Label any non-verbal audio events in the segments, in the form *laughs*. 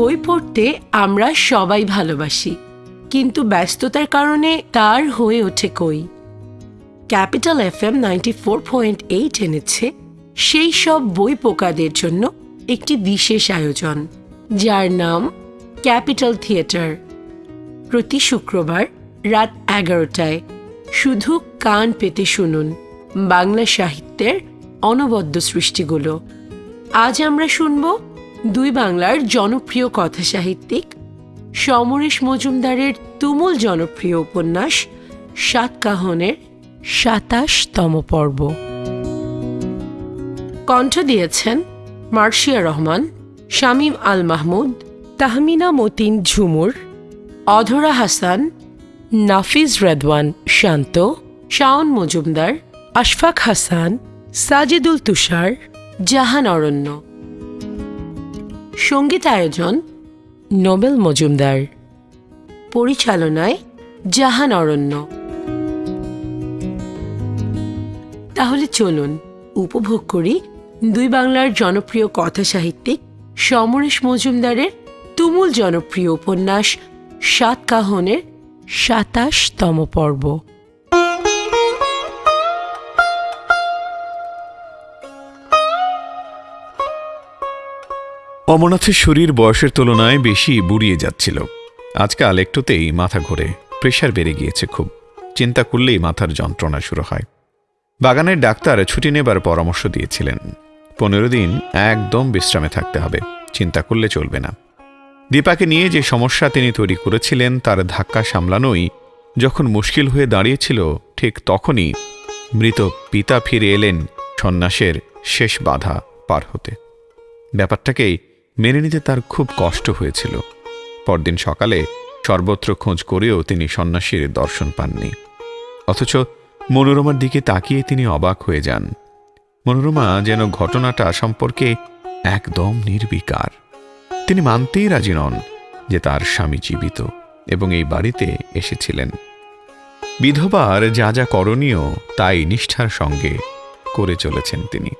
বই পড়তে আমরা সবাই ভালোবাসি, কিন্তু ব্যস্ততার কারণে তার হয়ে ওঠে কই। Capital F M ninety four point eight এনেছে সেই সব বই পোকাদের জন্য একটি বিশেষ আয়োজন, যার নাম ক্যাপিটাল থিয়েটার। প্রতি শুক্রবার রাত এগারোটায় শুধু কান পেতে শুনুন বাংলা সাহিত্যের অনবদ্য সৃষ্টিগুলো। আজ আমরা শুনব দুই বাংলার জনপ্রিয় কথা সাহিত্যিক সমরেশ মজুমদারের তুমুল জনপ্রিয় উপন্যাস সাতকাহনের সাতাশতম পর্ব। কণ্ঠ দিয়েছেন মার্শিয়া রহমান, শামীম আল মাহমুদ, তাহমিনা মতিন ঝুমুর, অধরা হাসান, নাফিজ রেদওয়ান শান্ত, শাওন মজুমদার, আশফাক হাসান, সাজিদুল তুষার, জাহান অরণ্য। সংগীত আয়োজন নোবেল মজুমদার। পরিচালনায় জাহান অরণ্য। তাহলে চলুন উপভোগ করি দুই বাংলার জনপ্রিয় কথা সাহিত্যিক সমরেশ মজুমদারের তুমুল জনপ্রিয় উপন্যাস সাতকাহনের সাতাশতম পর্ব। অমরনাথের শরীর বয়সের তুলনায় বেশি বুড়িয়ে যাচ্ছিল। আজকাল একটুতেই মাথা ঘোরে, প্রেশার বেড়ে গিয়েছে খুব। চিন্তা করলেই মাথার যন্ত্রণা শুরু হয়। বাগানের ডাক্তার ছুটি নেবার পরামর্শ দিয়েছিলেন। পনেরো দিন একদম বিশ্রামে থাকতে হবে, চিন্তা করলে চলবে না। দীপাকে নিয়ে যে সমস্যা তিনি তৈরি করেছিলেন, তার ধাক্কা সামলানোই যখন মুশকিল হয়ে দাঁড়িয়েছিল, ঠিক তখনই মৃত পিতা ফিরে এলেন সন্ন্যাসের শেষ বাধা পার হতে। ব্যাপারটাকেই মেনে নিতে তার খুব কষ্ট হয়েছিল। পরদিন সকালে সর্বত্র খোঁজ করেও তিনি সন্ন্যাসীর দর্শন পাননি। অথচ মনোরমার দিকে তাকিয়ে তিনি অবাক হয়ে যান। মনোরমা যেন ঘটনাটা সম্পর্কে একদম নির্বিকার। তিনি মানতেই রাজি নন যে তার স্বামী জীবিত এবং এই বাড়িতে এসেছিলেন। বিধবার যা যা করণীয় তাই নিষ্ঠার সঙ্গে করে চলেছেন তিনি।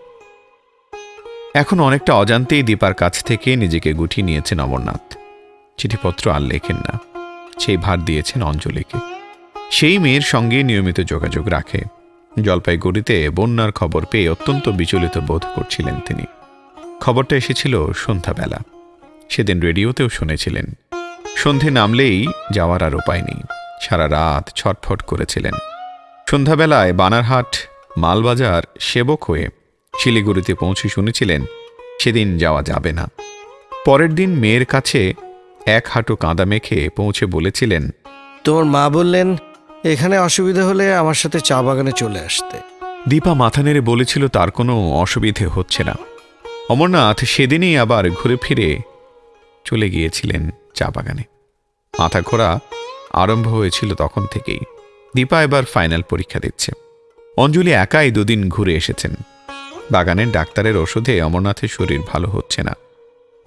এখন অনেকটা অজান্তেই দীপার কাছ থেকে নিজেকে গুটিয়ে নিয়েছেন অমরনাথ। চিঠিপত্র আর লেখেন না। সেই ভার দিয়েছেন অঞ্জলিকে। সেই মেয়ের সঙ্গে নিয়মিত যোগাযোগ রাখে। জলপাইগুড়িতে বন্যার খবর পেয়ে অত্যন্ত বিচলিত বোধ করছিলেন তিনি। খবরটা এসেছিল সন্ধ্যাবেলা। সেদিন রেডিওতেও শুনেছিলেন। সন্ধে নামলেই যাওয়ার আর উপায় নেই। সারা রাত ছটফট করেছিলেন। সন্ধ্যাবেলায় বানারহাট, মালবাজার সেবক হয়ে শিলিগুড়িতে পৌঁছে শুনেছিলেন সেদিন যাওয়া যাবে না। পরের দিন মেয়ের কাছে এক হাঁটু কাঁদা মেখে পৌঁছে বলেছিলেন তোমার মা বললেন এখানে অসুবিধা হলে আমার সাথে চা বাগানে চলে আসতে। দীপা মাথা নেড়ে বলেছিল তার কোনো অসুবিধে হচ্ছে না। অমরনাথ সেদিনই আবার ঘুরে ফিরে চলে গিয়েছিলেন চা বাগানে। মাথা ঘোরা আরম্ভ হয়েছিল তখন থেকেই। দীপা এবার ফাইনাল পরীক্ষা দিচ্ছে। অঞ্জলি একাই দুদিন ঘুরে এসেছেন। বাগানের ডাক্তারের ওষুধে অমরনাথের শরীর ভালো হচ্ছে না।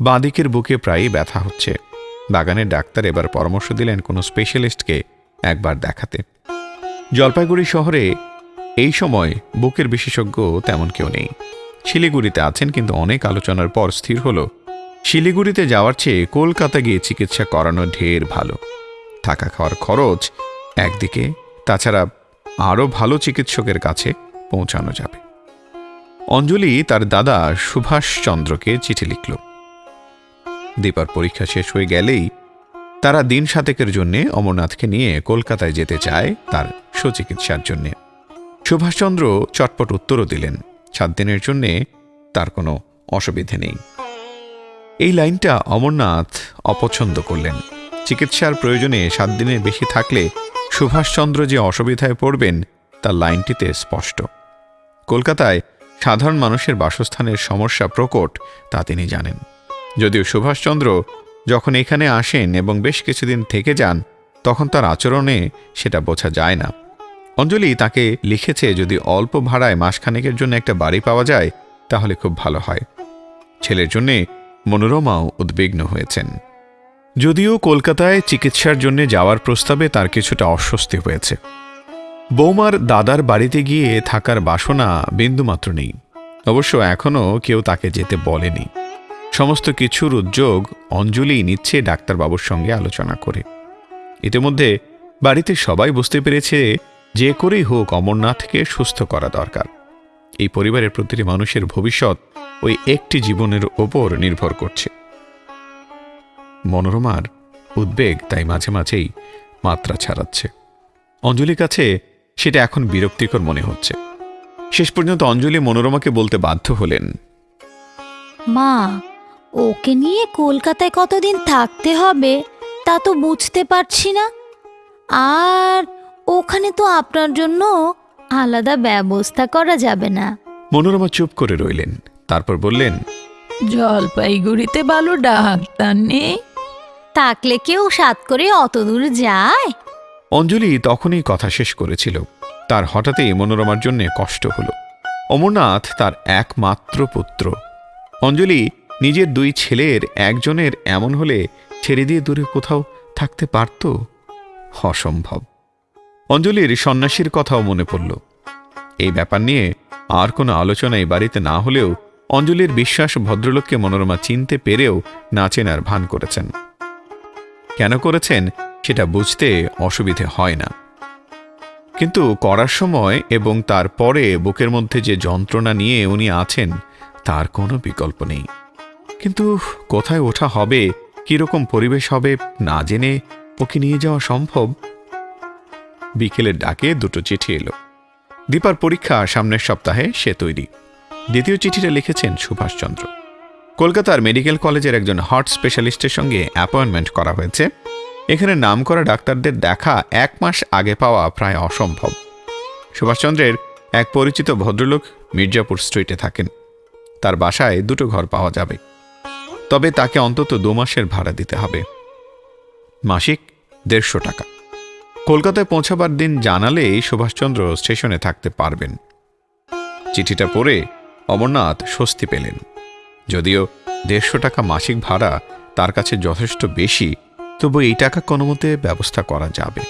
বাঁদিকের বুকে প্রায়ই ব্যথা হচ্ছে। বাগানের ডাক্তার এবার পরামর্শ দিলেন কোনো স্পেশালিস্টকে একবার দেখাতে। জলপাইগুড়ি শহরে এই সময় বুকের বিশেষজ্ঞ তেমন কেউ নেই। শিলিগুড়িতে আছেন কিন্তু অনেক আলোচনার পর স্থির হলো। শিলিগুড়িতে যাওয়ার চেয়ে কলকাতা গিয়ে চিকিৎসা করানো ঢের ভালো। থাকা খাওয়ার খরচ একদিকে, তাছাড়া আরও ভালো চিকিৎসকের কাছে পৌঁছানো যাবে। অঞ্জলি তার দাদা সুভাষচন্দ্রকে চিঠি লিখল। দীপার পরীক্ষা শেষ হয়ে গেলেই তারা দিন সাতেকের জন্যে অমরনাথকে নিয়ে কলকাতায় যেতে চায় তার সুচিকিৎসার জন্যে। সুভাষচন্দ্র চটপট উত্তরও দিলেন, সাত দিনের জন্যে তার কোনো অসুবিধে নেই। এই লাইনটা অমরনাথ অপছন্দ করলেন। চিকিৎসার প্রয়োজনে সাত দিনের বেশি থাকলে সুভাষচন্দ্র যে অসুবিধায় পড়বেন, তার লাইনটিতে স্পষ্ট। কলকাতায় সাধারণ মানুষের বাসস্থানের সমস্যা প্রকট, তা তিনি জানেন। যদিও সুভাষচন্দ্র যখন এখানে আসেন এবং বেশ কিছুদিন থেকে যান, তখন তার আচরণে সেটা বোঝা যায় না। অঞ্জলি তাকে লিখেছে, যদি অল্প ভাড়ায় মাসখানেকের জন্য একটা বাড়ি পাওয়া যায়, তাহলে খুব ভালো হয়। ছেলের জন্যে মনোরমাও উদ্বিগ্ন হয়েছেন। যদিও কলকাতায় চিকিৎসার জন্য যাওয়ার প্রস্তাবে তার কিছুটা অস্বস্তি হয়েছে। বৌমার দাদার বাড়িতে গিয়ে থাকার বাসনা বিন্দুমাত্র নেই। অবশ্য এখনও কেউ তাকে যেতে বলেনি। সমস্ত কিছুর উদ্যোগ অঞ্জলি নিচ্ছে ডাক্তারবাবুর সঙ্গে আলোচনা করে। ইতিমধ্যে বাড়িতে সবাই বুঝতে পেরেছে যে করেই হোক অমরনাথকে সুস্থ করা দরকার। এই পরিবারের প্রতিটি মানুষের ভবিষ্যৎ ওই একটি জীবনের ওপর নির্ভর করছে। মনোরমার উদ্বেগ তাই মাঝে মাঝেই মাত্রা ছাড়াচ্ছে। অঞ্জলির কাছে সেটা এখন বিরক্তিকর মনে হচ্ছে। শেষ পর্যন্ত অঞ্জলি মনোরমাকে বলতে বাধ্য হলেন মা ওকে নিয়ে কলকাতায় কতদিন থাকতে হবে তা তো বুঝতে পারছি না। আর ওখানে তো আপনার জন্য আলাদা ব্যবস্থা করা যাবে না। মনোরমা চুপ করে রইলেন তারপর বললেন জলপাইগুড়িতে ভালো ডাক্তার নেই? থাকলে কেউ সাত করে অত দূর যায়? অঞ্জলি তখনই কথা শেষ করেছিল। তার হঠাৎই মনোরমার জন্য কষ্ট হল। অমরনাথ তার একমাত্র পুত্র। অঞ্জলি নিজের দুই ছেলের একজনের এমন হলে ছেড়ে দিয়ে দূরে কোথাও থাকতে পারত? অসম্ভব। অঞ্জলির সন্ন্যাসীর কথাও মনে পড়ল। এই ব্যাপার নিয়ে আর কোনো আলোচনাই বাড়িতে না হলেও অঞ্জলির বিশ্বাস ভদ্রলোককে মনোরমা চিনতে পেরেও না চেনার ভান করেছেন। কেন করেছেন সেটা বুঝতে অসুবিধে হয় না। কিন্তু করার সময় এবং তারপরে বুকের মধ্যে যে যন্ত্রণা নিয়ে উনি আছেন, তার কোনো বিকল্প নেই। কিন্তু কোথায় ওঠা হবে, কীরকম পরিবেশ হবে, না জেনে ওকে নিয়ে যাওয়া সম্ভব? বিকেলের ডাকে দুটো চিঠি এলো। দীপার পরীক্ষা সামনের সপ্তাহে সে তৈরি। দ্বিতীয় চিঠিটা লিখেছেন সুভাষচন্দ্র। কলকাতার মেডিকেল কলেজের একজন হার্ট স্পেশালিস্টের সঙ্গে অ্যাপয়েন্টমেন্ট করা হয়েছে। এখানে নাম করা ডাক্তারদের দেখা এক মাস আগে পাওয়া প্রায় অসম্ভব। সুভাষচন্দ্রের এক পরিচিত ভদ্রলোক মির্জাপুর স্ট্রিটে থাকেন। তার বাসায় দুটো ঘর পাওয়া যাবে। তবে তাকে অন্তত দু মাসের ভাড়া দিতে হবে। মাসিক দেড়শো টাকা। কলকাতায় পৌঁছাবার দিন জানালে সুভাষচন্দ্র স্টেশনে থাকতে পারবেন। চিঠিটা পড়ে অমরনাথ স্বস্তি পেলেন। যদিও দেড়শো টাকা মাসিক ভাড়া তার কাছে যথেষ্ট বেশি, তবু এই টাকা কোনো মতে ব্যবস্থা করা যাবে।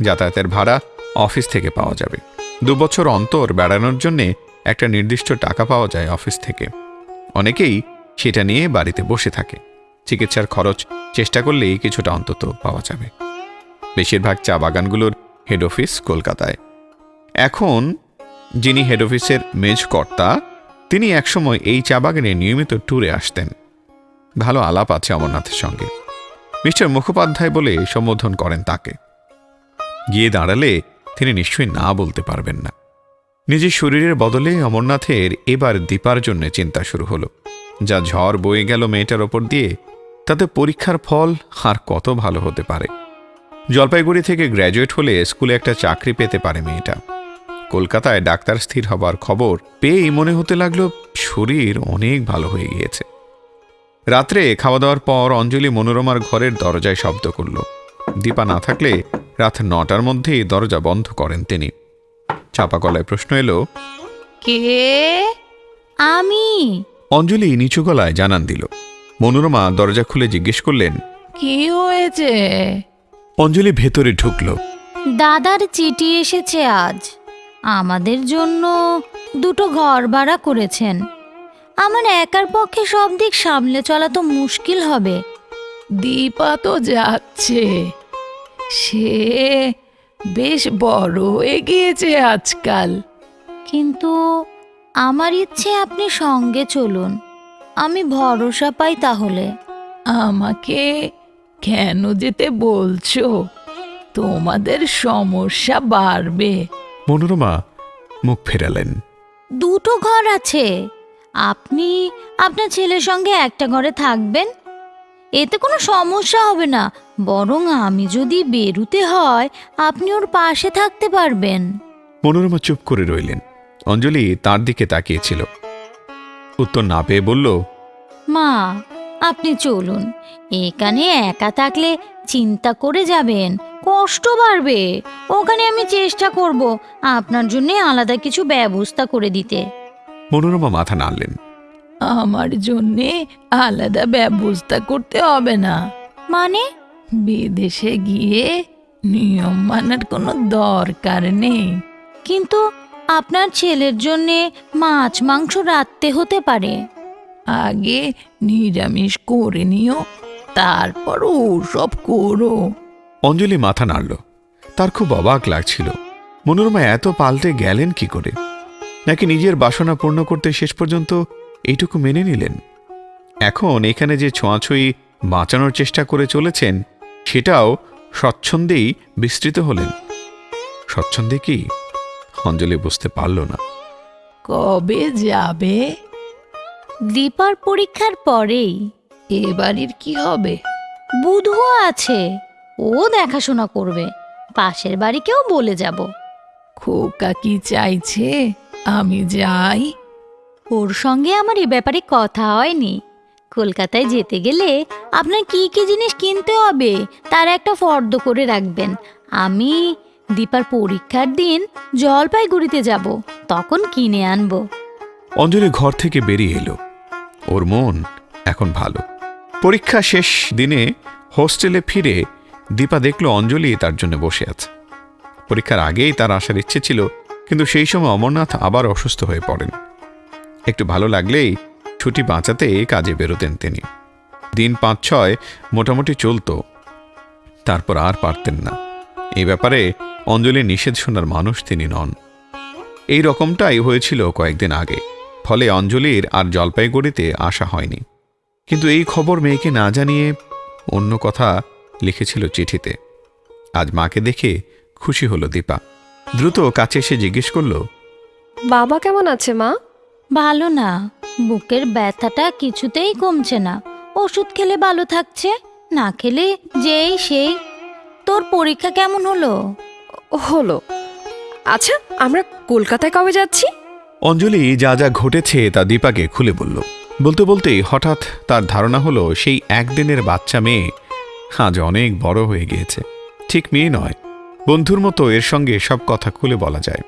যাতায়াতের ভাড়া অফিস থেকে পাওয়া যাবে। দু বছর অন্তর বেড়ানোর জন্যে একটা নির্দিষ্ট টাকা পাওয়া যায় অফিস থেকে। অনেকেই সেটা নিয়ে বাড়িতে বসে থাকে। চিকিৎসার খরচ চেষ্টা করলেই কিছুটা অন্তত পাওয়া যাবে। বেশিরভাগ চা বাগানগুলোর হেড অফিস কলকাতায়। এখন যিনি হেড অফিসের মেজকর্তা তিনি একসময় এই চা বাগানে নিয়মিত ট্যুরে আসতেন। ভালো আলাপ আছে অমরনাথের সঙ্গে। মিস্টার মুখোপাধ্যায় বলে সম্বোধন করেন তাকে। গিয়ে দাঁড়ালে তিনি নিশ্চয়ই না বলতে পারবেন না। নিজের শরীরের বদলে অমরনাথের এবার দীপার জন্য চিন্তা শুরু হলো। যা ঝড় বয়ে গেল মেয়েটার ওপর দিয়ে, তাতে পরীক্ষার ফল আর কত ভালো হতে পারে। জলপাইগুড়ি থেকে গ্র্যাজুয়েট হলে স্কুলে একটা চাকরি পেতে পারে মেয়েটা। কলকাতায় ডাক্তার স্থির হবার খবর পেয়েই মনে হতে লাগল শরীর অনেক ভালো হয়ে গিয়েছে। রাত্রে খাওয়া দাওয়ার পর অঞ্জলি মনোরমার ঘরের দরজায় শব্দ করল। দীপা না থাকলে রাত নটার মধ্যেই দরজা বন্ধ করেন তিনি। চাপা গলায় প্রশ্ন এলো কে? আমি? অঞ্জলি নিচু গলায় জানান দিল। মনোরমা দরজা খুলে জিজ্ঞেস করলেন কি হয়েছে? অঞ্জলি ভেতরে ঢুকল। দাদার চিঠি এসেছে আজ। আমাদের জন্য দুটো ঘর ভাড়া করেছেন। আমার একার পক্ষে সব দিক সামলে চলা তো মুশকিল হবে। দীপা তো যাচ্ছে। সে বেশ বড় হয়ে গিয়েছে আজকাল। কিন্তু আমার ইচ্ছে আপনি সঙ্গে চলুন। আমি ভরসা পাই তাহলে। আমাকে কেন যেতে বলছো? তোমাদের সমস্যা বাড়বে। মনোরমা মুখ ফেরালেন। দুটো ঘর আছে। আপনি আপনার ছেলের সঙ্গে একটা ঘরে থাকবেন? এতে কোনো সমস্যা হবে না। বরং আমি যদি বেরুতে হয় আপনি ওর পাশে থাকতে পারবেন। মনোরমা চুপ করে রইলেন। অঞ্জলি তার দিকে তাকিয়েছিল। উত্তর না পেয়ে বলল মা আপনি চলুন। এখানে একা থাকলে চিন্তা করে যাবেন কষ্ট বাড়বে। ওখানে আমি চেষ্টা করব আপনার জন্য আলাদা কিছু ব্যবস্থা করে দিতে। মনোরমা মাথা নাড়লেন। আমার জন্যে আলাদা ব্যবস্থা করতে হবে না। মানে? বিদেশে গিয়ে নিয়ম মানার কোনো দরকার নেই। কিন্তু আপনার ছেলের জন্যে মাছ মাংস রাখতে হতে পারে। আগে নিরামিষ করে নিও তারপর ওসব করো। অঞ্জলি মাথা নাড়ল। তার খুব অবাক লাগছিল। মনোরমা এত পাল্টে গেলেন কি করে? নাকি নিজের বাসনা পূর্ণ করতে শেষ পর্যন্ত এইটুকু মেনে নিলেন? এখন এখানে যে ছোঁয়াছুঁই বাঁচানোর চেষ্টা করে চলেছেন সেটাও স্বচ্ছন্দেই বিস্তৃত হলেন। স্বচ্ছন্দে কি? অঞ্জলি বুঝতে পারল না। কবে যাবে? দীপার পরীক্ষার পরেই। এ বাড়ির কি হবে? বুধও আছে। ও দেখাশোনা করবে। পাশের বাড়িকেও বলে যাব। খোকা কি চাইছে? আমি যাই। ওর সঙ্গে আমার এ ব্যাপারে কথা হয়নি। কলকাতায় যেতে গেলে আপনার কি কি জিনিস কিনতে হবে তার একটা ফর্দ করে রাখবেন। আমি দীপার পরীক্ষার দিন জলপাইগুড়িতে যাব তখন কিনে আনব। অঞ্জলি ঘর থেকে বেরিয়ে এলো। ওর মন এখন ভালো। পরীক্ষা শেষ দিনে হোস্টেলে ফিরে দীপা দেখল অঞ্জলি তার জন্য বসে আছে। পরীক্ষার আগেই তার আসার ইচ্ছে ছিল, কিন্তু সেই সময় অমরনাথ আবার অসুস্থ হয়ে পড়েন। একটু ভালো লাগলেই ছুটি বাঁচাতে কাজে বেরোতেন তিনি। দিন পাঁচ ছয় মোটামুটি চলতো। তারপর আর পারতেন না। এই ব্যাপারে অঞ্জলি নিষেধ শোনার মানুষ তিনি নন। এই রকমটাই হয়েছিল কয়েকদিন আগে, ফলে অঞ্জলির আর জলপাইগুড়িতে আসা হয়নি। কিন্তু এই খবর মেয়েকে না জানিয়ে অন্য কথা লিখেছিল চিঠিতে। আজ মাকে দেখে খুশি হলো দীপা। দ্রুত কাছে এসে জিজ্ঞেস করল বাবা কেমন আছে মা? ভালো না। বুকের ব্যথাটা কিছুতেই কমছে না। ওষুধ খেলে ভালো থাকছে না খেলে যেই সেই। তোর পরীক্ষা কেমন হলো? হলো। আচ্ছা আমরা কলকাতায় কবে যাচ্ছি? অঞ্জলি যা যা ঘটেছে তা দীপাকে খুলে বলল। বলতে বলতেই হঠাৎ তার ধারণা হলো সেই একদিনের বাচ্চা মেয়ে আজ অনেক বড় হয়ে গিয়েছে। ঠিক মেয়ে নয়, বন্ধুর মতো এর সঙ্গে সব কথা খুলে বলা যায়।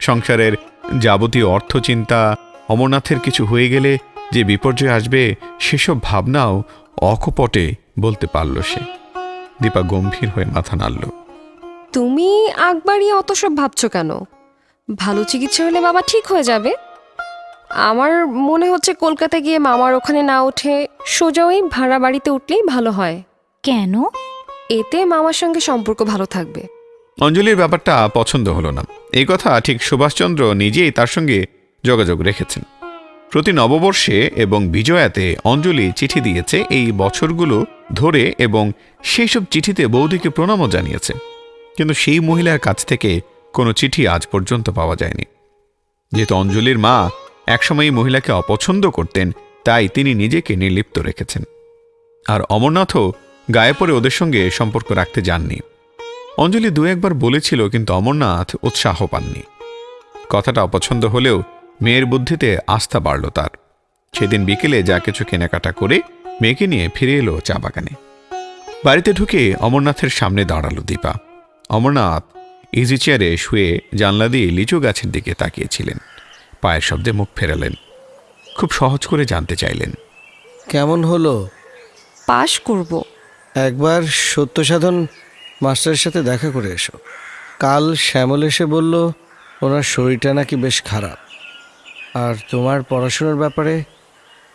সংসারের যাবতীয় অর্থচিন্তা, অমরনাথের কিছু হয়ে গেলে যে বিপর্যয় আসবে, সেসব ভাবনাও অকপটে বলতে পারল সে। দীপা গম্ভীর হয়ে মাথা নাড়ল। তুমি আগ বাড়িয়ে অত সব ভাবছ কেন? ভালো চিকিৎসা হলে বাবা ঠিক হয়ে যাবে। আমার মনে হচ্ছে কলকাতা গিয়ে মামার ওখানে না উঠে সোজা ওই ভাড়া বাড়িতে উঠলেই ভালো হয়। কেন? এতে মামার সঙ্গে সম্পর্ক ভালো থাকবে। অঞ্জলির ব্যাপারটা পছন্দ হলো না। এই কথা ঠিক সুভাষচন্দ্র নিজেই তার সঙ্গে যোগাযোগ রেখেছেন। প্রতি নববর্ষে এবং বিজয়াতে অঞ্জলি চিঠি দিয়েছে এই বছরগুলো ধরে এবং সেই সব চিঠিতে বৌদিকে প্রণামও জানিয়েছে। কিন্তু সেই মহিলার কাছ থেকে কোনো চিঠি আজ পর্যন্ত পাওয়া যায়নি। যেহেতু অঞ্জলির মা একসময় মহিলাকে অপছন্দ করতেন, তাই তিনি নিজেকে নির্লিপ্ত রেখেছেন। আর অমরনাথও গায়ে পড়ে ওদের সঙ্গে সম্পর্ক রাখতে যাননি। অঞ্জলি দু একবার বলেছিল, কিন্তু অমরনাথ উৎসাহ পাননি। কথাটা অপছন্দ হলেও মেয়ের বুদ্ধিতে আস্থা বাড়ল তার। সেদিন বিকেলে যা কিছু কেনাকাটা করে মেয়েকে নিয়ে ফিরে এলো চা বাগানে। বাড়িতে ঢুকে অমরনাথের সামনে দাঁড়াল দীপা। অমরনাথ ইজি চেয়ারে শুয়ে জানলা দিয়ে লিচু গাছের দিকে তাকিয়েছিলেন। পায়ের শব্দে মুখ ফেরালেন। খুব সহজ করে জানতে চাইলেন। কেমন হলো? পাশ করব। একবার সত্য সাধন মাস্টারের সাথে দেখা করে এসো। কাল শ্যামল এসে বলল ওনার শরীরটা নাকি বেশ খারাপ। আর তোমার পড়াশোনার ব্যাপারে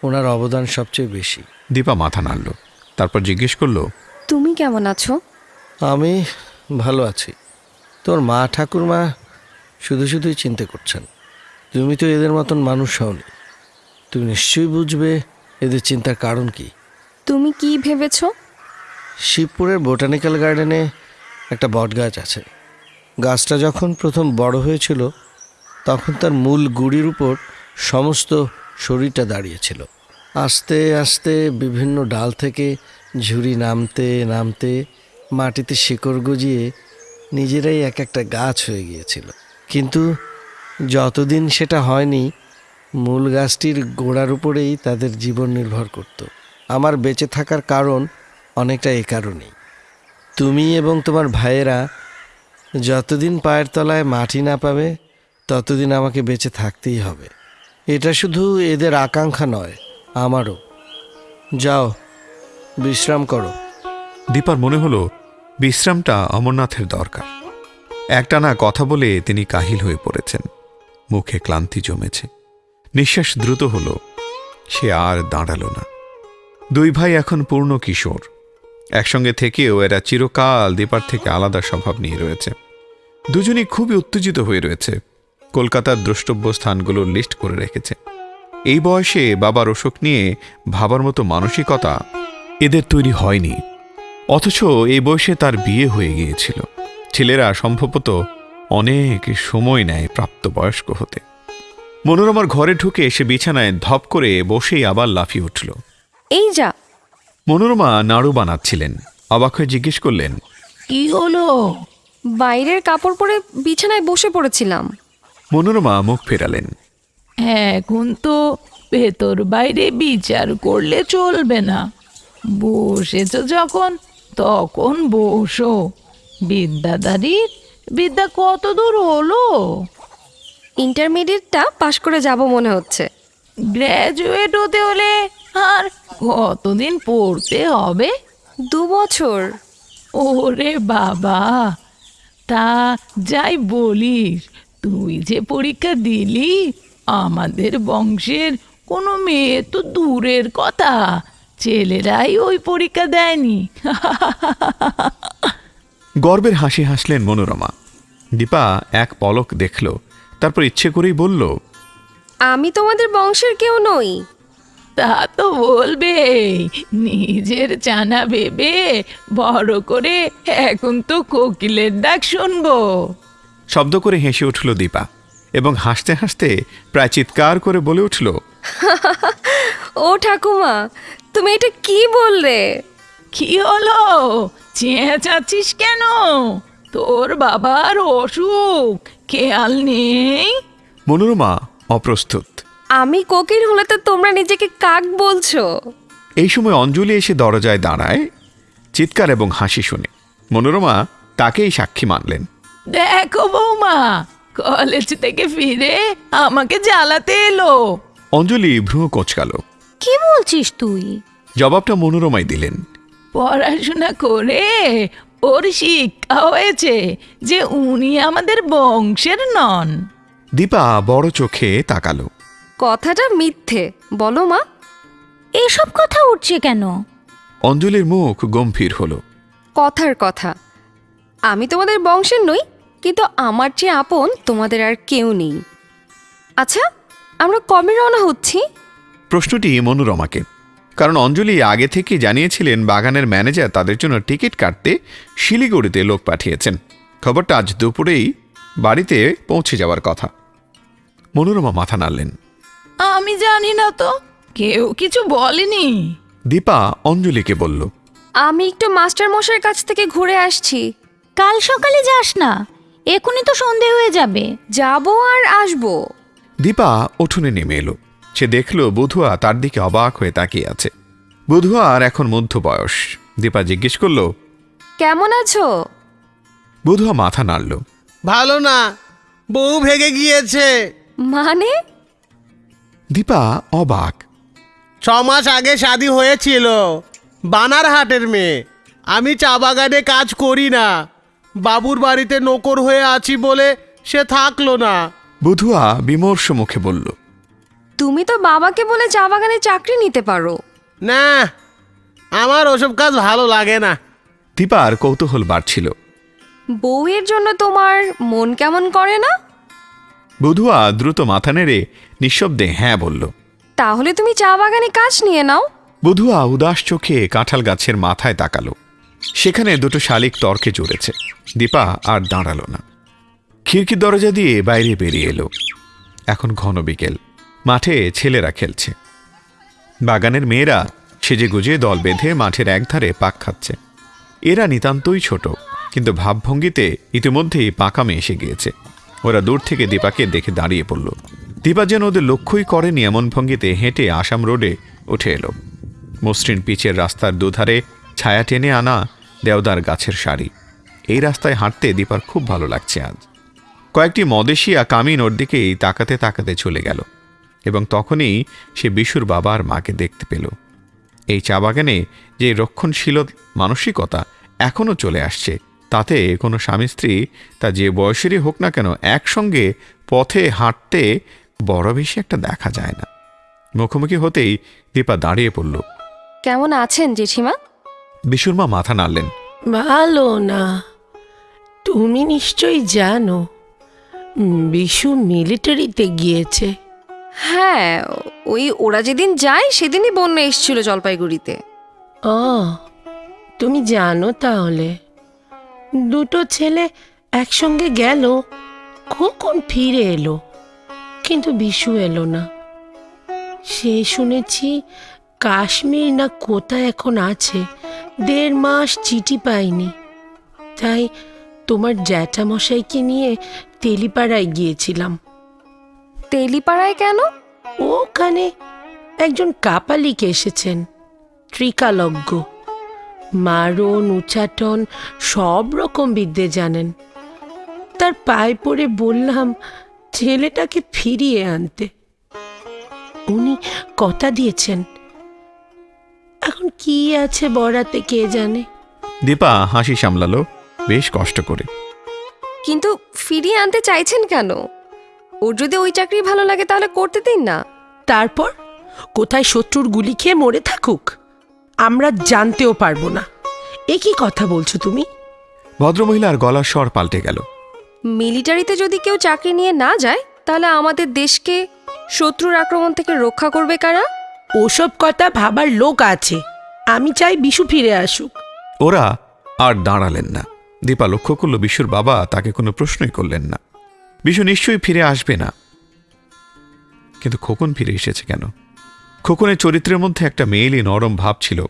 ওনার অবদান সবচেয়ে বেশি। দীপা মাথা নাড়ল তারপর জিজ্ঞেস করল তুমি কেমন আছো? আমি ভালো আছি। তোর মা ঠাকুরমা শুধু শুধুই চিন্তা করছেন। তুমি তো এদের মতন মানুষ হওনি। তুমি নিশ্চয়ই বুঝবে এদের চিন্তার কারণ কি। তুমি কি ভেবেছ? শিবপুরের বোটানিক্যাল গার্ডেনে একটা বটগাছ আছে। গাছটা যখন প্রথম বড় হয়েছিল তখন তার মূল গুড়ির উপর সমস্ত শরীরটা দাঁড়িয়েছিল। আস্তে আস্তে বিভিন্ন ডাল থেকে ঝুড়ি নামতে নামতে মাটিতে শিকড় গজিয়ে নিজেরাই এক একটা গাছ হয়ে গিয়েছিল। কিন্তু যতদিন সেটা হয়নি, মূল গাছটির গোড়ার উপরেই তাদের জীবন নির্ভর করত। আমার বেঁচে থাকার কারণ অনেকটা এ কারণেই। তুমি এবং তোমার ভাইয়েরা যতদিন পায়ের তলায় মাটি না পাবে, ততদিন আমাকে বেঁচে থাকতেই হবে। এটা শুধু এদের আকাঙ্ক্ষা নয়, আমারও। যাও, বিশ্রাম করো। দীপার মনে হলো, বিশ্রামটা অমরনাথের দরকার। একটানা কথা বলে তিনি কাহিল হয়ে পড়েছেন। মুখে ক্লান্তি জমেছে। নিঃশ্বাস দ্রুত হলো, সে আর দাঁড়াল না। দুই ভাই এখন পূর্ণ কিশোর। একসঙ্গে থেকেও এরা চিরকাল দীপার থেকে আলাদা স্বভাব নিয়ে রয়েছে। দুজনই খুবই উত্তেজিত হয়ে রয়েছে। কলকাতার দ্রষ্টব্য স্থানগুলোর লিস্ট করে রেখেছে। এই বয়সে বাবার অসুখ নিয়ে ভাবার মতো মানসিকতা এদের তৈরি হয়নি। অথচ এই বয়সে তার বিয়ে হয়ে গিয়েছিল। ছেলেরা সম্ভবত অনেক সময় নেয় প্রাপ্তবয়স্ক হতে। মনোরমার ঘরে ঢুকে সে বিছানায় ধপ করে বসেই আবার লাফিয়ে উঠল। এই যা। মনোরমা নাড়ু বানাচ্ছিলেন। অবাক হয়ে জিজ্ঞেস করলেন কি হলো? বাইরের কাপড় পরে বিছানায় বসে পড়েছিলাম। মনোরমা মুখ ফেরালেন। এখন তো ভেতর বাইরে বিচার করলে চলবে না। বসেছ যখন তখন বসো। বিদ্যাদারির বিদ্যা কত দূর হলো? ইন্টারমিডিয়েটটা পাশ করে যাব মনে হচ্ছে। গ্র্যাজুয়েট হতে হলে আর কতদিন পড়তে হবে? দু বছর। ওরে বাবা তা যাই বলিস তুই যে পরীক্ষা দিলি আমাদের বংশের কোনো মেয়ে তো দূরের কথা ছেলেরাই ওই পরীক্ষা দেয়নি। *laughs* গর্বের হাসি হাসলেন মনোরমা। দীপা এক পলক দেখল তারপর ইচ্ছে করেই বলল আমি তোমাদের বংশের কেউ নই। তা তো বলবে নিজের চানা ভেবে বড় করে এখন তো কোকিলের ডাক শুনব। শব্দ করে হেসে উঠল দীপা এবং হাসতে হাসতে প্রায় চিৎকার করে বলে উঠল ও ঠাকুমা তুমি এটা কি বললে? কি হলো? চেঁচাচ্ছিস কেন? তোর বাবার অসুখ। খেয়াল নেই? মনোরমা অপ্রস্তুত। আমি কোকিল হলে তো তোমরা নিজেকে কাক বলছো। এই সময় অঞ্জলি এসে দরজায় দাঁড়ায় চিৎকার এবং হাসি শুনে। মনোরমা তাকেই সাক্ষী মানলেন। দেখো বৌমা কলেজ থেকে ফিরে আমাকে জ্বালাতে এলো। অঞ্জলি ভ্রু কোচকাল। কি বলছিস তুই? জবাবটা মনোরমাই দিলেন। পড়াশোনা করে ওর শিক্ষা হয়েছে যে উনি আমাদের বংশের নন। দীপা বড় চোখে তাকালো। কথাটা মিথ্যে বলো মা। এসব কথা উঠছে কেন? অঞ্জলির মুখ গম্ভীর হলো। কথার কথা। আমি তোমাদের বংশের নই কিন্তু আমার চেয়ে আপন তোমাদের আর কেউ নেই। আচ্ছা আমরা কবে রওনা হচ্ছি? প্রশ্নটি মনোরমাকে। কারণ অঞ্জলি আগে থেকে জানিয়েছিলেন বাগানের ম্যানেজার তাদের জন্য টিকিট কাটতে শিলিগুড়িতে লোক পাঠিয়েছেন। খবরটা আজ দুপুরেই বাড়িতে পৌঁছে যাওয়ার কথা। মনোরমা মাথা নাড়লেন। আমি জানি না তো কেউ কিছু বলেনি। দীপা অঞ্জলিকে বলল আমি একটু মাস্টার মশাইয়ের কাছ থেকে ঘুরে আসছি। কাল সকালে যাস না এখনই তো সন্ধে হয়ে যাবে। যাব আর আসব। দীপা উঠোনে নেমে এলো। সে দেখল বধুয়া তার দিকে অবাক হয়ে তাকিয়ে আছে। বধুয়ার এখন মধ্য বয়স। দীপা জিজ্ঞেস করল কেমন আছো? বধুয়া মাথা নাড়ল। ভালো না বউ ভেগে গিয়েছে। মানে? দীপা অবাক। ছ মাস আগে শাদি হয়েছিল বানারহাটের মেয়ে। আমি চা বাগানে কাজ করি না বাবুর বাড়িতে নকর হয়ে আছি বলে সে থাকল না। বধুয়া বিমর্ষ মুখে বলল তুমি তো বাবাকে বলে চা বাগানে চাকরি নিতে পারো। না আমার ওসব কাজ ভালো লাগে না। দীপার কৌতূহল বাড়ছিল। বউয়ের জন্য তোমার মন কেমন করে না? বধুয়া দ্রুত মাথা নেড়ে নিঃশব্দে হ্যাঁ বলল। তাহলে তুমি চা বাগানে কাজ নিয়ে নাও। বধুয়া উদাস চোখে কাঁঠাল গাছের মাথায় তাকালো। সেখানে দুটো শালিক তর্কে জুড়েছে। দীপা আর দাঁড়াল না। খিড়কি দরজা দিয়ে বাইরে বেরিয়ে এলো। এখন ঘন বিকেল। মাঠে ছেলেরা খেলছে। বাগানের মেয়েরা সেজে গুজে দল বেঁধে মাঠের একধারে পাক খাচ্ছে। এরা নিতান্তই ছোট, কিন্তু ভাবভঙ্গিতে ইতিমধ্যেই পাকামে এসে গিয়েছে। ওরা দূর থেকে দীপাকে দেখে দাঁড়িয়ে পড়ল। দীপা যেন ওদের লক্ষ্যই করেনি, এমন ভঙ্গিতে হেঁটে আসাম রোডে উঠে এলো। মসৃণ পিচের রাস্তার দুধারে ছায়া টেনে আনা দেওদার গাছের সারি। এই রাস্তায় হাঁটতে দীপার খুব ভালো লাগছে আজ। কয়েকটি মদেশিয়া কামিন ওর দিকেই তাকাতে তাকাতে চলে গেল। এবং তখনই সে বিশুর বাবা আর মাকে দেখতে পেল। এই চা বাগানে যে রক্ষণশীল মানসিকতা এখনও চলে আসছে তাতে কোনো স্বামী স্ত্রী তা যে বয়সেরই হোক না কেন একসঙ্গে পথে হাঁটতে বড় বেশি একটা দেখা যায় না। মুখোমুখি হতেই দীপা দাঁড়িয়ে পড়ল। কেমন আছেন জেঠিমা? বিশুর মা মাথা নাড়লেন। ভালো না। তুমি নিশ্চয়ই জানো বিশু মিলিটারিতে গিয়েছে। হ্যাঁ ওই ওরা যেদিন যায়, সেদিনই বন্যা এসেছিল জলপাইগুড়িতে। ও, তুমি জানো তাহলে। দুটো ছেলে একসঙ্গে গেল কখন ফিরে এলো, কিন্তু বিশু এলো না। সে শুনেছি কাশ্মীর না কোথায় এখন আছে, দেড় মাস চিঠি পাইনি। তাই তোমার জ্যাঠামশাইকে নিয়ে তেলিপাড়ায় গিয়েছিলাম। তেলিপাড়ায় কেন? ওখানে একজন কাপালিক এসেছেন ত্রিকালজ্ঞ। মারণ উচ্চাটন সব রকম বিদ্যে জানেন। তার পায়ে পড়ে বললাম ছেলেটাকে ফিরিয়ে আনতে। উনি কথা দিয়েছেন এখন কি আছে বড়াতে কে জানে? দীপা হাসি সামলালো বেশ কষ্ট করে। কিন্তু ফিরিয়ে আনতে চাইছেন কেন? ওর যদি ওই চাকরি ভালো লাগে তাহলে করতে দিন না। তারপর? কোথায় শত্রুর গুলি খেয়ে মরে থাকুক। আমরা জানতেও পারব না। এ কি কথা বলছো তুমি? ভদ্রমহিলার গলার স্বর পাল্টে গেল। মিলিটারিতে যদি কেউ চাকরি নিয়ে না যায় তাহলে আমাদের দেশকে শত্রুর আক্রমণ থেকে রক্ষা করবে কারা? ওসব কথা ভাবার লোক আছে। আমি চাই বিশু ফিরে আসুক। ওরা আর দাঁড়ালেন না। দীপা লক্ষ্য করল বিশুর বাবা তাকে কোনো প্রশ্নই করলেন না। বিশু নিশ্চয়ই ফিরে আসবে না। কিন্তু খোকন ফিরে এসেছে কেন? খোকনের চরিত্রের মধ্যে একটা মেয়েলি নরম ভাব ছিল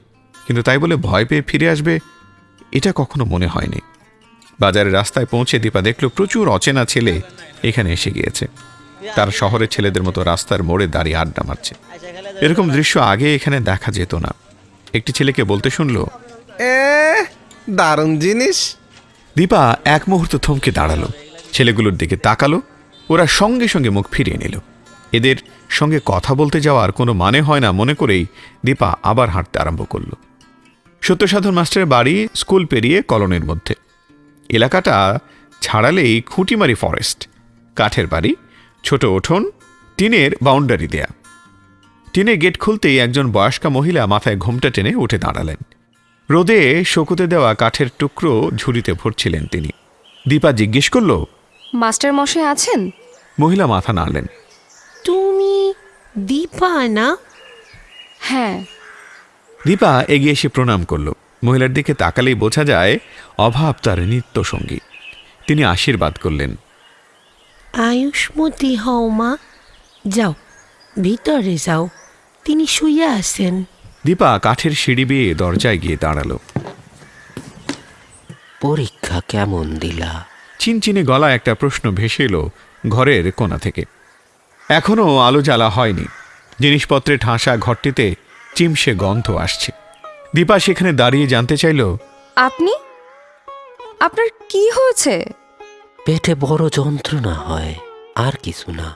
কিন্তু তাই বলে ভয় পেয়ে ফিরে আসবে এটা কখনো মনে হয়নি। বাজারের রাস্তায় পৌঁছে দীপা দেখল প্রচুর অচেনা ছেলে এখানে এসে গিয়েছে। তারা শহরের ছেলেদের মতো রাস্তার মোড়ে দাঁড়িয়ে আড্ডা মারছে। এরকম দৃশ্য আগে এখানে দেখা যেত না। একটি ছেলেকে বলতে শুনল এ দারুণ জিনিস। দীপা এক মুহূর্ত থমকে দাঁড়াল। ছেলেগুলোর দিকে তাকালো, ওরা সঙ্গে সঙ্গে মুখ ফিরিয়ে নিল। এদের সঙ্গে কথা বলতে যাওয়ার কোনো মানে হয় না মনে করেই দীপা আবার হাঁটতে আরম্ভ করল। সত্যসাধন মাস্টারের বাড়ি স্কুল পেরিয়ে কলনের মধ্যে। এলাকাটা ছাড়ালেই খুঁটিমারি ফরেস্ট। কাঠের বাড়ি, ছোট উঠোন টিনের বাউন্ডারি দেয়া। টিনের গেট খুলতেই একজন বয়স্কা মহিলা মাথায় ঘোমটা টেনে উঠে দাঁড়ালেন। রোদে শকুতে দেওয়া কাঠের টুকরো ঝুড়িতে ভরছিলেন তিনি। দীপা জিজ্ঞেস করল মাস্টার মশাই আছেন? মহিলা মাথা নাড়লেন। তুমি দীপা না? হ্যাঁ। দীপা এগিয়ে এসে প্রণাম করল। মহিলার দিকে তাকালেই বোঝা যায় অভাব তার নিত্য সঙ্গী তিনি আশীর্বাদ করলেন। আয়ুষ্মতি হও মা যাও ভিতরে যাও। তিনি শুয়ে আছেন। দীপা কাঠের সিঁড়ি বেয়ে দরজায় গিয়ে দাঁড়াল। পরীক্ষা কেমন দিলা? চিনচিনে গলা একটা প্রশ্ন ভেসে এলো ঘরের কোণা থেকে। এখনও আলো জ্বালা হয়নি। জিনিসপত্রে ঠাসা ঘরটিতে চিমসে গন্ধ আসছে। দীপা সেখানে দাঁড়িয়ে জানতে চাইল আপনি? আপনার কি হয়েছে? পেটে বড় যন্ত্রণা হয় আর কিছু না।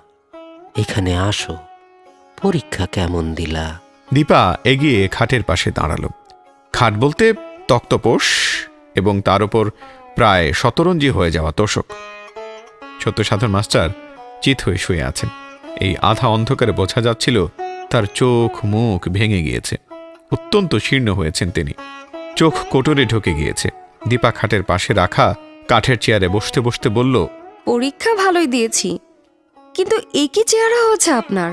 এখানে আসো পরীক্ষা কেমন দিলা? দীপা এগিয়ে খাটের পাশে দাঁড়াল। খাট বলতে তক্তপোষ এবং তার উপর প্রায় শতরঞ্জি হয়ে যাওয়া তোষক। সত্য সাধন মাস্টার চিত হয়ে শুয়ে আছেন। এই আধা অন্ধকারে বোঝা যাচ্ছিল তার চোখ মুখ ভেঙে গিয়েছে। অত্যন্ত শীর্ণ হয়েছেন তিনি। চোখ কোটরে ঢুকে গিয়েছে। দীপা খাটের পাশে রাখা কাঠের চেয়ারে বসতে বসতে বলল পরীক্ষা ভালোই দিয়েছি কিন্তু এই কি চেহারা হয়েছে আপনার?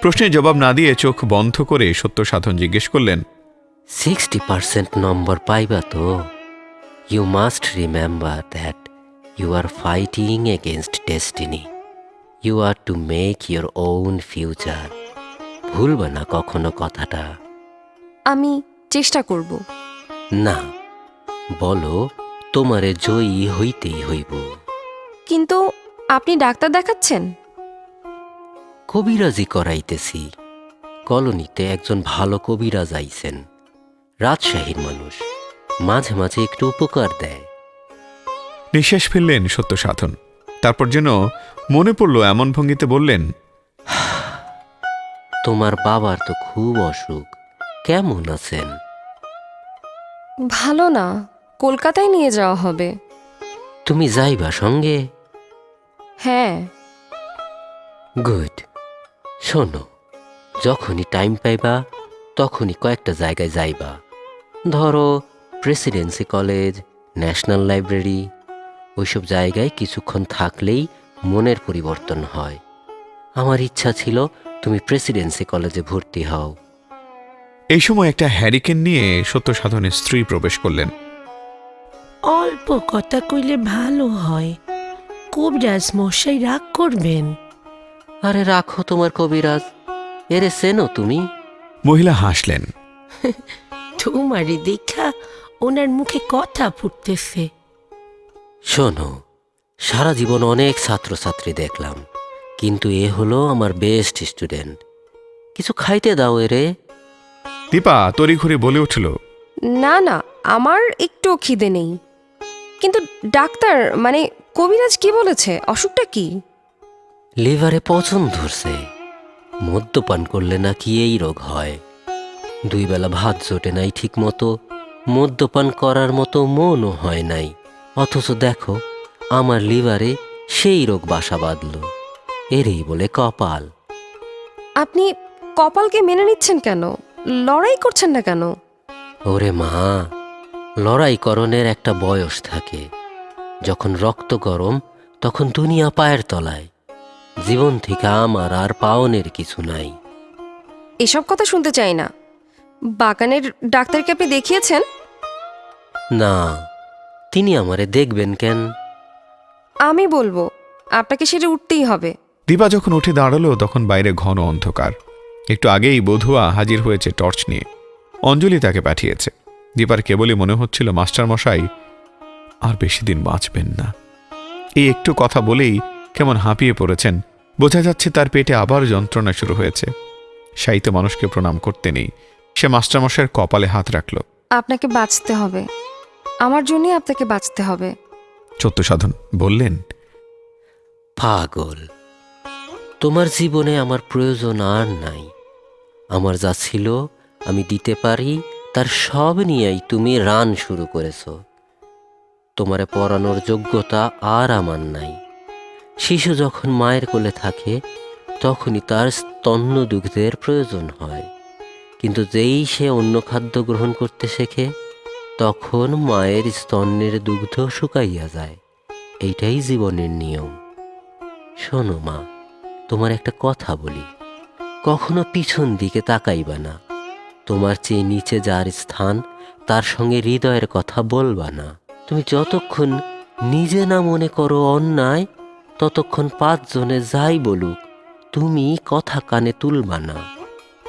প্রশ্নের জবাব না দিয়ে চোখ বন্ধ করে সত্য সাধন জিজ্ঞেস করলেন সিক্সটি পার্সেন্ট নম্বর পাইবা তো। You must remember that you are fighting against destiny you are to make your own future ভুলবা না কখনো কথাটা। আমি চেষ্টা করব। না বলো তোমারে জয়ী হইতেই হইব। কিন্তু আপনি ডাক্তার দেখাচ্ছেন? কবিরাজি করাইতেছি। কলোনিতে একজন ভালো কবিরাজ আইছেন। রাজশাহীর মানুষ। মাঝে মাঝে একটু উপকার দেয়। নিঃশ্বাস ফেললেন সত্য সাধন। তারপর যেন মনে পড়ল এমন ভঙ্গিতে বললেন তোমার বাবার তো খুব অসুখ। কেমন আছেন? ভালো না কলকাতায় নিয়ে যাওয়া হবে। তুমি যাইবা সঙ্গে? হ্যাঁ। গুড। শোনো যখনই টাইম পাইবা তখনই কয়েকটা জায়গায় যাইবা। ধরো প্রেসিডেন্সি কলেজ ন্যাশনাল লাইব্রেরি ওইসব জায়গায় কিছুক্ষণ থাকলেই মনের পরিবর্তন হয়। আমার ইচ্ছা ছিল তুমি প্রেসিডেন্সি কলেজে ভর্তি হও। এই সময় একটা হ্যারিকেন নিয়ে সত্য সাধনের স্ত্রী প্রবেশ করলেন। অল্প কথা কইলে ভালো হয়। কবিরাজ মশাই রাগ করবেন। আরে রাখো তোমার কবিরাজ এরে সেনো তুমি। মহিলা হাসলেন। *laughs* তোমারই দেখা ওনার মুখে কথা ফুটতেছে। শোনো সারা জীবন অনেক ছাত্রছাত্রী দেখলাম কিন্তু এ হলো আমার বেস্ট স্টুডেন্ট কিছু খাইতে দাও এরে দীপা তড়িঘড়ি বলে উঠল। না না আমার একটুও খিদে নেই। কিন্তু ডাক্তার মানে কবিরাজ কি বলেছে? অসুখটা কি? লিভারে পচন ধরছে। মদ্যপান করলে নাকি এই রোগ হয়। দুই বেলা ভাত জোটে নাই ঠিক মতো মদ্যপান করার মতো মনও হয় নাই। অথচ দেখো আমার লিভারে সেই রোগ বাসা বাঁধল। এরই বলে কপাল। আপনি কপালকে মেনে নিচ্ছেন কেন? লড়াই করছেন না কেন? ওরে মা লড়াইকরণের একটা বয়স থাকে। যখন রক্ত গরম তখন দুনিয়া পায়ের তলায়। জীবন থেকে আমার আর পাওনের কিছু নাই। এসব কথা শুনতে চাই না। বাগানের ডাক্তারকে আপনি দেখিয়েছেন? না তিনি আমারে দেখবেন কেন? আমি বলব আপনাকে সেটা উঠতেই হবে। দীপা যখন উঠে দাঁড়াল তখন বাইরে ঘন অন্ধকার। একটু আগেই বধুয়া হাজির হয়েছে টর্চ নিয়ে। অঞ্জলি তাকে পাঠিয়েছে। দীপার কেবলই মনে হচ্ছিল মাস্টারমশাই আর বেশি দিন বাঁচবেন না। এই একটু কথা বলেই কেমন হাঁপিয়ে পড়েছেন বোঝা যাচ্ছে তার পেটে আবার যন্ত্রণা শুরু হয়েছে। সাহিত্য মানুষকে প্রণাম করতে নেই। সে মাস্টারমশাইয়ের কপালে হাত রাখল। আপনাকে বাঁচতে হবে। আমার জন্যই আপনাকে বাঁচতে হবে। সত্য সাধন। বললেন পাগল তোমার জীবনে আমার প্রয়োজন আর নাই। আমার যা ছিল আমি দিতে পারি তার সব নিয়েই তুমি রান শুরু করেছ। তোমারে পড়ানোর যোগ্যতা আর আমার নাই। শিশু যখন মায়ের কোলে থাকে তখনই তার স্তন্য দুগ্ধের প্রয়োজন হয়। কিন্তু যেই সে অন্য খাদ্য গ্রহণ করতে শেখে তখন মায়ের স্তন্যের দুগ্ধ শুকাইয়া যায়। এইটাই জীবনের নিয়ম। শোনো মা, তোমার একটা কথা বলি। কখনো পিছন দিকে তাকাইবা না। তোমার চেয়ে নিচে যার স্থান, তার সঙ্গে হৃদয়ের কথা বলবা না। তুমি যতক্ষণ নিজে না মনে করো অন্যায়, ততক্ষণ পাঁচজনে যাই বলুক, তুমি কথা কানে তুলবা না।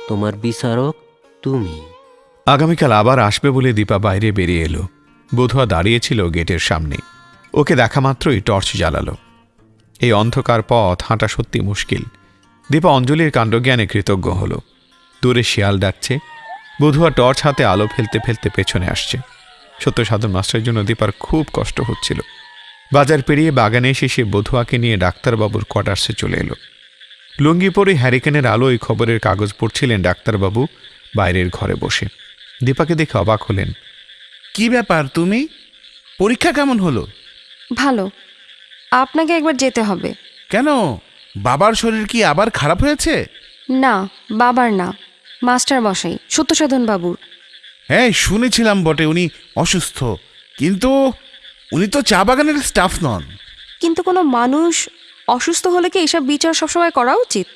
তোমার বিচারক তুমি। আগামীকাল আবার আসবে বলে দীপা বাইরে বেরিয়ে এলো। বধুয়া দাঁড়িয়েছিল গেটের সামনে। ওকে দেখা মাত্রই টর্চ জ্বালালো। এই অন্ধকার পথ হাঁটা সত্যি মুশকিল। দীপা অঞ্জলির কাণ্ডজ্ঞানে কৃতজ্ঞ হলো। দূরে শিয়াল ডাকছে। বধুয়া টর্চ হাতে আলো ফেলতে ফেলতে পেছনে আসছে। সত্য সাধন মাস্টারের জন্য দীপার খুব কষ্ট হচ্ছিল। বাজার পেরিয়ে বাগানে এসে সে বধুয়াকে নিয়ে ডাক্তারবাবুর কোয়ার্টার্সে চলে এলো। লুঙ্গি পরে হ্যারিকেনের আলোয় খবরের কাগজ পড়ছিলেন ডাক্তারবাবু বাইরের ঘরে বসে। দীপাকে দেখে অবাক হলেন। কি ব্যাপার তুমি? পরীক্ষা কেমন হলো? ভালো। আপনাকে একবার যেতে হবে। কেন? বাবার শরীর কি আবার খারাপ হয়েছে? না বাবার না। মাস্টার মশাই সত্যসাধন বাবুর। হ্যাঁ শুনেছিলাম বটে উনি অসুস্থ। কিন্তু উনি তো চা বাগানের স্টাফ নন। কিন্তু কোনো মানুষ অসুস্থ হলে কি এসব বিচার সবসময় করা উচিত?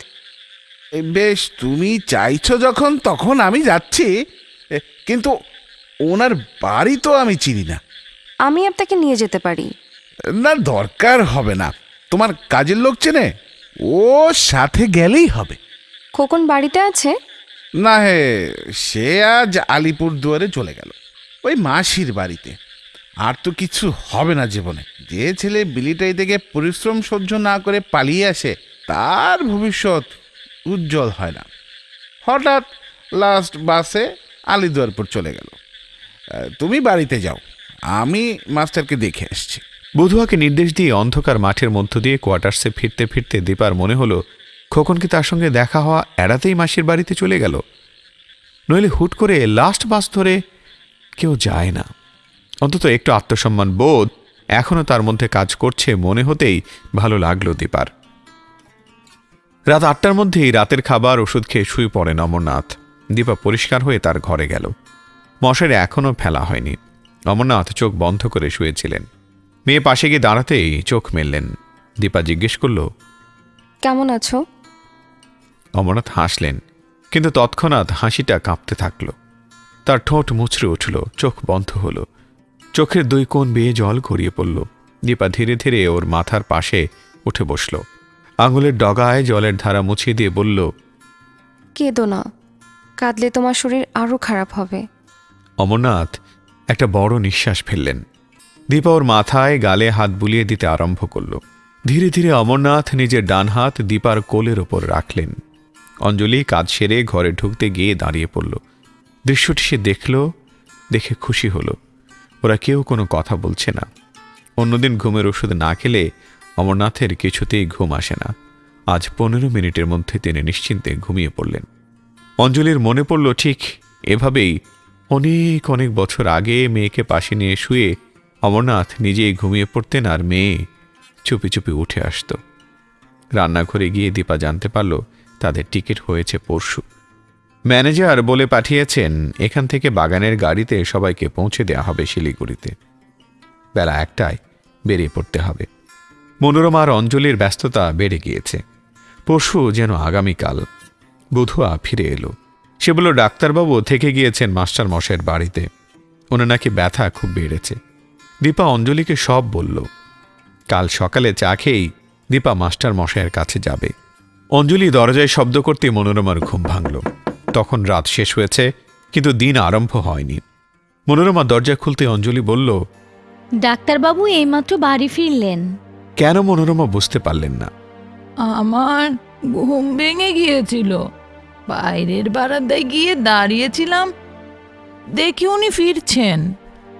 বেশ তুমি চাইছো যখন তখন আমি যাচ্ছি। কিন্তু ওনার বাড়ি তো আমি চিনি না। আমি আপনাকে নিয়ে যেতে পারি। না দরকার হবে না। তোমার কাজের লোক চেনে? ও সাথে গেলেই হবে। খোকন বাড়িতে আছে? না হে সে আজ আলিপুর দুয়ারে চলে গেল। ওই মাসির বাড়িতে। আর তো কিছু হবে না জীবনে। যে ছেলে বিলিটাই থেকে পরিশ্রম সহ্য না করে পালিয়ে আসে তার ভবিষ্যৎ উজ্জ্বল হয় না। হঠাৎ লাস্ট বাসে আলিদুয়ারপুর চলে গেল। তুমি বাড়িতে যাও। আমি মাস্টারকে দেখে আসছি। বধুয়াকে নির্দেশ দিয়ে অন্ধকার মাঠের মধ্য দিয়ে কোয়ার্টার্সে ফিরতে ফিরতে দীপার মনে হলো, খোকন কি তার সঙ্গে দেখা হওয়া এড়াতেই মাসির বাড়িতে চলে গেল? নইলে হুট করে লাস্ট বাস ধরে কেউ যায় না। অন্তত একটু আত্মসম্মান বোধ এখনও তার মধ্যে কাজ করছে মনে হতেই ভালো লাগল দীপার। রাত আটটার মধ্যেই রাতের খাবার, ওষুধ খেয়ে শুয়ে পড়েন অমরনাথ দীপা পরিষ্কার হয়ে তার ঘরে গেল। মশারি এখনও ফেলা হয়নি। অমরনাথ চোখ বন্ধ করে শুয়েছিলেন। মেয়ে পাশে গিয়ে দাঁড়াতেই চোখ মেললেন। দীপা জিজ্ঞেস করল কেমন আছো? অমরনাথ হাসলেন কিন্তু তৎক্ষণাৎ হাসিটা কাঁপতে থাকল। তার ঠোঁট মুচড়ে উঠল চোখ বন্ধ হলো। চোখের দুই কোণ বেয়ে জল গড়িয়ে পড়ল। দীপা ধীরে ধীরে ওর মাথার পাশে উঠে বসল। আঙুলের ডগায় জলের ধারা মুছিয়ে দিয়ে বলল কেঁদো না। কাঁদলে তোমার শরীর আরও খারাপ হবে। অমরনাথ একটা বড় নিঃশ্বাস ফেললেন। দীপা ওর মাথায় গালে হাত বুলিয়ে দিতে আরম্ভ করল। ধীরে ধীরে অমরনাথ নিজের ডান হাত দীপার কোলের ওপর রাখলেন। অঞ্জলি কাজ সেরে ঘরে ঢুকতে গিয়ে দাঁড়িয়ে পড়ল। দৃশ্যটি সে দেখল, দেখে খুশি হলো। ওরা কেউ কোনো কথা বলছে না। অন্যদিন ঘুমের ওষুধ না খেলে অমরনাথের কিছুতেই ঘুম আসে না। আজ পনেরো মিনিটের মধ্যে তিনি নিশ্চিন্তে ঘুমিয়ে পড়লেন। অঞ্জলির মনে পড়ল, ঠিক এভাবেই অনেক অনেক বছর আগে মেয়েকে পাশে নিয়ে শুয়ে অমরনাথ নিজেই ঘুমিয়ে পড়তেন আর মেয়ে চুপি চুপি উঠে আসত। রান্নাঘরে গিয়ে দীপা জানতে পারল তাদের টিকিট হয়েছে পরশু। ম্যানেজার বলে পাঠিয়েছেন, এখান থেকে বাগানের গাড়িতে সবাইকে পৌঁছে দেওয়া হবে শিলিগুড়িতে। বেলা একটায় বেরিয়ে পড়তে হবে। মনোরমা আর অঞ্জলির ব্যস্ততা বেড়ে গিয়েছে। পরশু যেন আগামীকাল বধুয়া ফিরে এলো। সে বলল ডাক্তারবাবু থেকে গিয়েছেন মাস্টার মশাইয়ের বাড়িতে। ওনার নাকি ব্যথা খুব বেড়েছে। দীপা অঞ্জলিকে সব বলল। কাল সকালে চা খেয়েই দীপা মাস্টার মশাইয়ের কাছে যাবে। অঞ্জলি দরজায় শব্দ করতে মনোরমার ঘুম ভাঙল। তখন রাত শেষ হয়েছে কিন্তু দিন আরম্ভ হয়নি। মনোরমা দরজা খুলতে অঞ্জলি বলল ডাক্তারবাবু এইমাত্র বাড়ি ফিরলেন। কেন মনোরমা বুঝতে পারলেন না। আমার ঘুম ভেঙে গিয়েছিল। বাইরের বারান্দায় গিয়ে দাঁড়িয়েছিলাম। দেখি উনি ফিরছেন।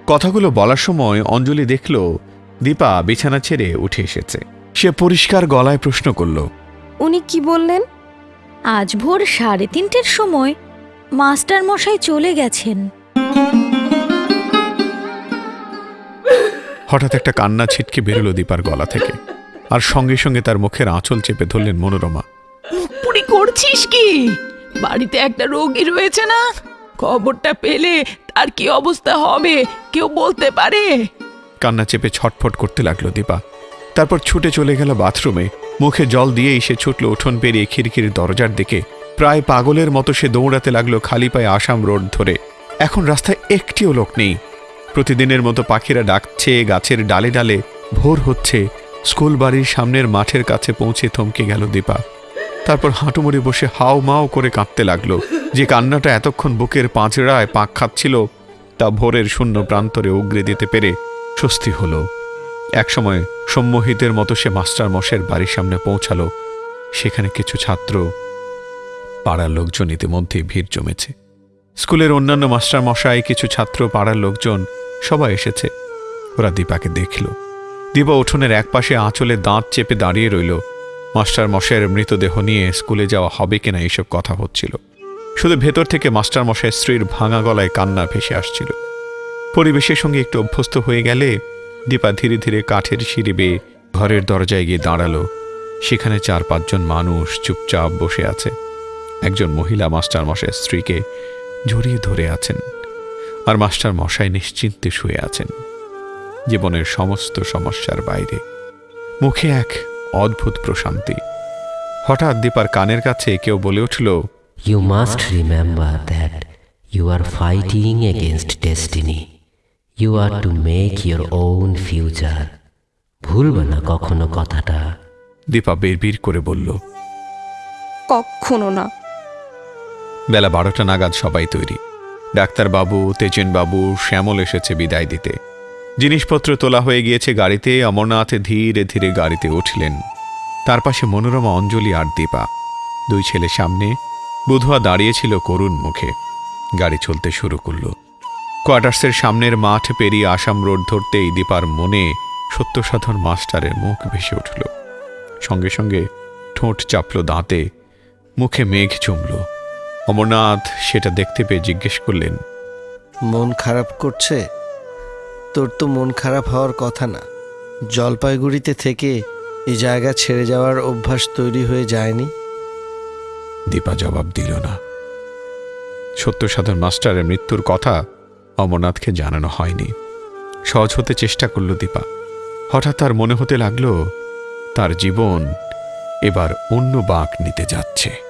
কথাগুলো বলার সময় অঞ্জলি দেখল দীপা বিছানা ছেড়ে উঠে এসেছে। সে পরিষ্কার গলায় প্রশ্ন করল উনি কি বললেন? আজ ভোর সাড়ে তিনটের সময় মাস্টার মশাই চলে গেছেন। হঠাৎ একটা কান্না ছিটকে বেরোলো দীপার গলা থেকে আর সঙ্গে সঙ্গে তার মুখের আঁচল চেপে ধরলেন মনোরমা। মুখ করছিস কি? বাড়িতে একটা রোগী রয়েছে না? খবরটা পেলে তার কি অবস্থা হবে? কেউ বলতে পারে? কান্না চেপে ছটফট করতে লাগল দীপা। তারপর ছুটে চলে গেল বাথরুমে। মুখে জল দিয়েই সে ছুটল উঠোন পেরিয়ে খিড়কির দরজার দিকে। প্রায় পাগলের মতো সে দৌড়াতে লাগল খালি পায়ে আসাম রোড ধরে। এখন রাস্তায় একটিও লোক নেই। প্রতিদিনের মতো পাখিরা ডাকছে, গাছের ডালে ডালে ভোর হচ্ছে। স্কুল বাড়ির সামনের মাঠের কাছে পৌঁছে থমকে গেল দীপা। তারপর হাঁটুমুড়ি বসে হাও মাও করে কাঁদতে লাগল। যে কান্নাটা এতক্ষণ বুকের পাঁচড়ায় পাক খাচ্ছিল, তা ভোরের শূন্য প্রান্তরে উগরে দিতে পেরে স্বস্তি হলো। একসময় সম্মোহিতের মতো সে মাস্টার মশের বাড়ির সামনে পৌঁছালো। সেখানে কিছু ছাত্র, পাড়ার লোকজন ইতিমধ্যে ভিড় জমেছে। স্কুলের অন্যান্য মাস্টার মশাই, কিছু ছাত্র, পাড়ার লোকজন, সবাই এসেছে। ওরা দীপাকে দেখল। দীপা উঠোনের একপাশে আঁচলে দাঁত চেপে দাঁড়িয়ে রইল। মাস্টার মশাইয়ের মৃতদেহ নিয়ে স্কুলে যাওয়া হবে কিনা এইসব কথা হচ্ছিল। শুধু ভেতর থেকে মাস্টার মশাইয়ের স্ত্রীর ভাঙা গলায় কান্না ভেসে আসছিল। পরিবেশের সঙ্গে একটু অভ্যস্ত হয়ে গেলে দীপা ধীরে ধীরে কাঠের সিঁড়ি বেয়ে ঘরের দরজায় গিয়ে দাঁড়াল। সেখানে চার পাঁচজন মানুষ চুপচাপ বসে আছে। একজন মহিলা মাস্টার মশাইয়ের স্ত্রীকে জড়িয়ে ধরে আছেন আর মাস্টার মশাই নিশ্চিন্তে শুয়ে আছেন। জীবনের সমস্ত সমস্যার বাইরে। মুখে এক অদ্ভুত প্রশান্তি। হঠাৎ দীপার কানের কাছে কেউ বলে উঠল You must remember that you are fighting against destiny. You are to make your own future ভুলবে না কখনো কথাটা। দীপা বিড়বিড় করে বলল কখনো না। বেলা বারোটা নাগাদ সবাই তৈরি। ডাক্তারবাবু তেজেনবাবু শ্যামল এসেছে বিদায় দিতে। জিনিসপত্র তোলা হয়ে গিয়েছে গাড়িতে, অমরনাথ ধীরে ধীরে গাড়িতে উঠলেন। তার পাশে মনোরমা, অঞ্জলি আর দীপা। দুই ছেলে সামনে বুধুয়া দাঁড়িয়েছিল করুণ মুখে। গাড়ি চলতে শুরু করল। কোয়ার্টার্সের সামনের মাঠ পেরিয়ে আসাম রোড ধরতেই দীপার মনে সত্যসাধন মাস্টারের মুখ ভেসে উঠল। সঙ্গে সঙ্গে ঠোঁট চাপল দাঁতে, মুখে মেঘ জমল অমরনাথ সেটা দেখতে পেয়ে জিজ্ঞেস করলেন, মন খারাপ করছে? তোর তো মন খারাপ হওয়ার কথা না। জলপাইগুড়িতে থেকে এই জায়গা ছেড়ে যাওয়ার অভ্যাস তৈরি হয়ে যায়নি? দীপা জবাব দিল না। সত্য সাধন মাস্টারের মৃত্যুর কথা অমরনাথকে জানানো হয়নি। সহজ হতে চেষ্টা করল দীপা। হঠাৎ তার মনে হতে লাগল, তার জীবন এবার অন্য বাঁক নিতে যাচ্ছে।